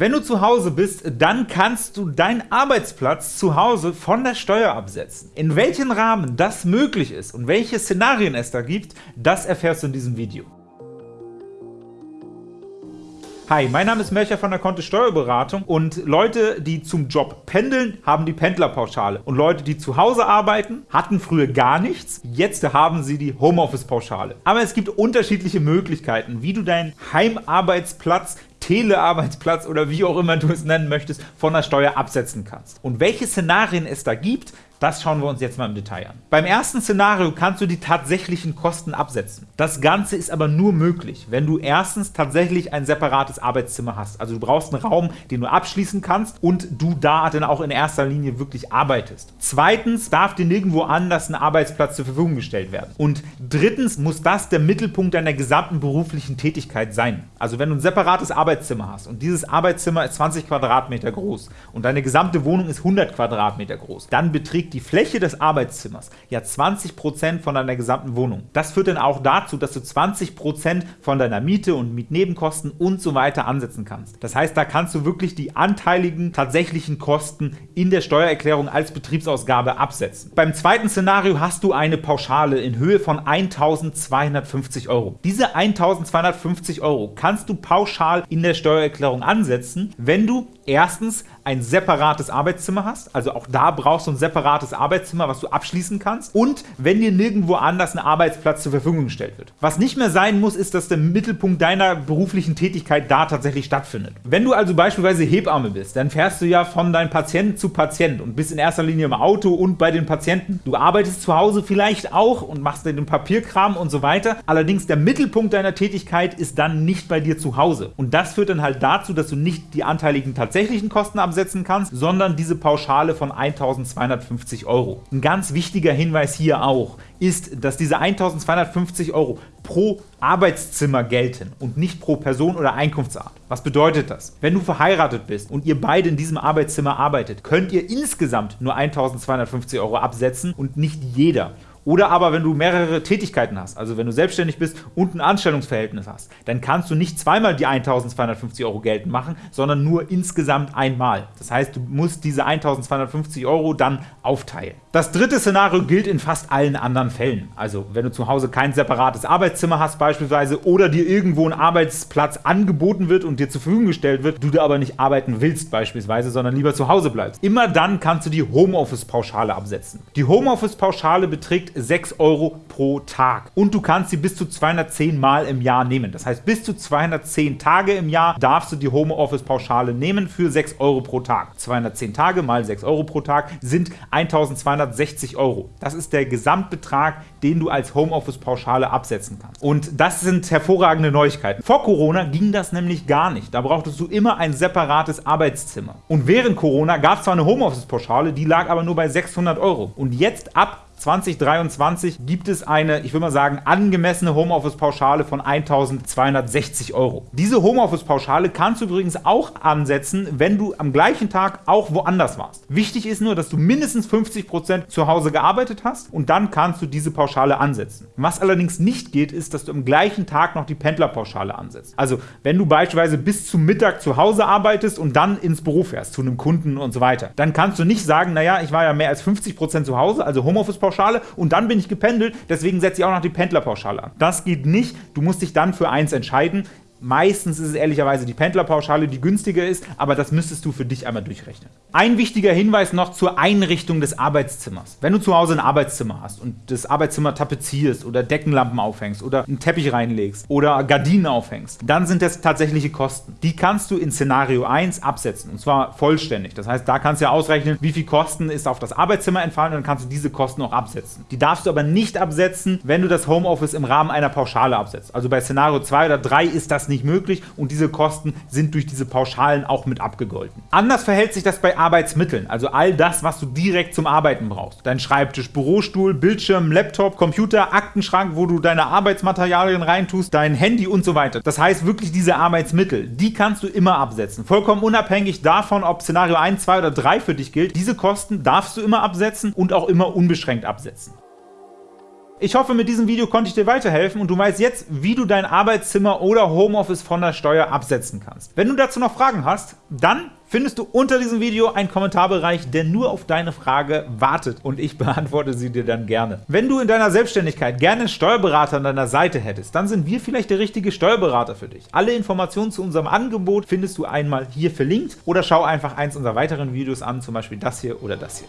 Wenn du zu Hause bist, dann kannst du deinen Arbeitsplatz zu Hause von der Steuer absetzen. In welchem Rahmen das möglich ist und welche Szenarien es da gibt, das erfährst du in diesem Video. Hi, mein Name ist Melcher von der Kontist Steuerberatung und Leute, die zum Job pendeln, haben die Pendlerpauschale und Leute, die zu Hause arbeiten, hatten früher gar nichts, jetzt haben sie die Homeoffice-Pauschale. Aber es gibt unterschiedliche Möglichkeiten, wie du deinen Heimarbeitsplatz Telearbeitsplatz oder wie auch immer du es nennen möchtest, von der Steuer absetzen kannst. Und welche Szenarien es da gibt, das schauen wir uns jetzt mal im Detail an. Beim ersten Szenario kannst du die tatsächlichen Kosten absetzen. Das Ganze ist aber nur möglich, wenn du erstens tatsächlich ein separates Arbeitszimmer hast. Also du brauchst einen Raum, den du abschließen kannst und du da dann auch in erster Linie wirklich arbeitest. Zweitens darf dir nirgendwo anders ein Arbeitsplatz zur Verfügung gestellt werden. Und drittens muss das der Mittelpunkt deiner gesamten beruflichen Tätigkeit sein. Also wenn du ein separates Arbeitszimmer hast und dieses Arbeitszimmer ist 20 Quadratmeter groß und deine gesamte Wohnung ist 100 Quadratmeter groß, dann beträgt die Fläche des Arbeitszimmers ja 20% von deiner gesamten Wohnung. Das führt dann auch dazu, dass du 20% von deiner Miete und Mietnebenkosten und so weiter ansetzen kannst. Das heißt, da kannst du wirklich die anteiligen tatsächlichen Kosten in der Steuererklärung als Betriebsausgabe absetzen. Beim zweiten Szenario hast du eine Pauschale in Höhe von 1250 Euro. Diese 1250 Euro kannst du pauschal in der Steuererklärung ansetzen, wenn du erstens ein separates Arbeitszimmer hast, also auch da brauchst du ein separates Arbeitszimmer, was du abschließen kannst und wenn dir nirgendwo anders ein Arbeitsplatz zur Verfügung gestellt wird. Was nicht mehr sein muss, ist, dass der Mittelpunkt deiner beruflichen Tätigkeit da tatsächlich stattfindet. Wenn du also beispielsweise Hebamme bist, dann fährst du ja von deinem Patienten zu Patient und bist in erster Linie im Auto und bei den Patienten. Du arbeitest zu Hause vielleicht auch und machst den Papierkram und so weiter, allerdings der Mittelpunkt deiner Tätigkeit ist dann nicht bei dir zu Hause und das führt dann halt dazu, dass du nicht die anteiligen tatsächlichen Kosten absetzen kannst, sondern diese Pauschale von 1250 Euro. Ein ganz wichtiger Hinweis hier auch ist, dass diese 1250 Euro pro Arbeitszimmer gelten und nicht pro Person oder Einkunftsart. Was bedeutet das? Wenn du verheiratet bist und ihr beide in diesem Arbeitszimmer arbeitet, könnt ihr insgesamt nur 1250 Euro absetzen und nicht jeder. Oder aber wenn du mehrere Tätigkeiten hast, also wenn du selbstständig bist und ein Anstellungsverhältnis hast, dann kannst du nicht zweimal die 1250 Euro geltend machen, sondern nur insgesamt einmal. Das heißt, du musst diese 1250 Euro dann aufteilen. Das dritte Szenario gilt in fast allen anderen Fällen. Also wenn du zu Hause kein separates Arbeitszimmer hast beispielsweise oder dir irgendwo ein Arbeitsplatz angeboten wird und dir zur Verfügung gestellt wird, du da aber nicht arbeiten willst beispielsweise, sondern lieber zu Hause bleibst. Immer dann kannst du die Homeoffice-Pauschale absetzen. Die Homeoffice-Pauschale beträgt 6 Euro pro Tag und du kannst sie bis zu 210 Mal im Jahr nehmen. Das heißt, bis zu 210 Tage im Jahr darfst du die Homeoffice-Pauschale nehmen für 6 Euro pro Tag. 210 Tage mal 6 Euro pro Tag sind 1260 Euro. Das ist der Gesamtbetrag, den du als Homeoffice-Pauschale absetzen kannst. Und das sind hervorragende Neuigkeiten. Vor Corona ging das nämlich gar nicht. Da brauchtest du immer ein separates Arbeitszimmer. Und während Corona gab es zwar eine Homeoffice-Pauschale, die lag aber nur bei 600 Euro. Und jetzt ab 2023 gibt es eine, ich will mal sagen, angemessene Homeoffice-Pauschale von 1.260 Euro. Diese Homeoffice-Pauschale kannst du übrigens auch ansetzen, wenn du am gleichen Tag auch woanders warst. Wichtig ist nur, dass du mindestens 50% zu Hause gearbeitet hast und dann kannst du diese Pauschale ansetzen. Was allerdings nicht geht, ist, dass du am gleichen Tag noch die Pendlerpauschale ansetzt. Also wenn du beispielsweise bis zum Mittag zu Hause arbeitest und dann ins Büro fährst, zu einem Kunden und so weiter, dann kannst du nicht sagen, naja, ich war ja mehr als 50% zu Hause, also Homeoffice-Pauschale Pendlerpauschale und dann bin ich gependelt, deswegen setze ich auch noch die Pendlerpauschale an. Das geht nicht, du musst dich dann für eins entscheiden. Meistens ist es ehrlicherweise die Pendlerpauschale, die günstiger ist, aber das müsstest du für dich einmal durchrechnen. Ein wichtiger Hinweis noch zur Einrichtung des Arbeitszimmers. Wenn du zu Hause ein Arbeitszimmer hast und das Arbeitszimmer tapezierst oder Deckenlampen aufhängst oder einen Teppich reinlegst oder Gardinen aufhängst, dann sind das tatsächliche Kosten. Die kannst du in Szenario 1 absetzen und zwar vollständig. Das heißt, da kannst du ja ausrechnen, wie viel Kosten ist auf das Arbeitszimmer entfallen und dann kannst du diese Kosten auch absetzen. Die darfst du aber nicht absetzen, wenn du das Homeoffice im Rahmen einer Pauschale absetzt. Also bei Szenario 2 oder 3 ist das nicht möglich und diese Kosten sind durch diese Pauschalen auch mit abgegolten. Anders verhält sich das bei Arbeitsmitteln, also all das, was du direkt zum Arbeiten brauchst. Dein Schreibtisch, Bürostuhl, Bildschirm, Laptop, Computer, Aktenschrank, wo du deine Arbeitsmaterialien reintust, dein Handy und so weiter. Das heißt wirklich diese Arbeitsmittel, die kannst du immer absetzen. Vollkommen unabhängig davon, ob Szenario 1, 2 oder 3 für dich gilt. Diese Kosten darfst du immer absetzen und auch immer unbeschränkt absetzen. Ich hoffe, mit diesem Video konnte ich dir weiterhelfen und du weißt jetzt, wie du dein Arbeitszimmer oder Homeoffice von der Steuer absetzen kannst. Wenn du dazu noch Fragen hast, dann findest du unter diesem Video einen Kommentarbereich, der nur auf deine Frage wartet und ich beantworte sie dir dann gerne. Wenn du in deiner Selbstständigkeit gerne einen Steuerberater an deiner Seite hättest, dann sind wir vielleicht der richtige Steuerberater für dich. Alle Informationen zu unserem Angebot findest du einmal hier verlinkt oder schau einfach eins unserer weiteren Videos an, zum Beispiel das hier oder das hier.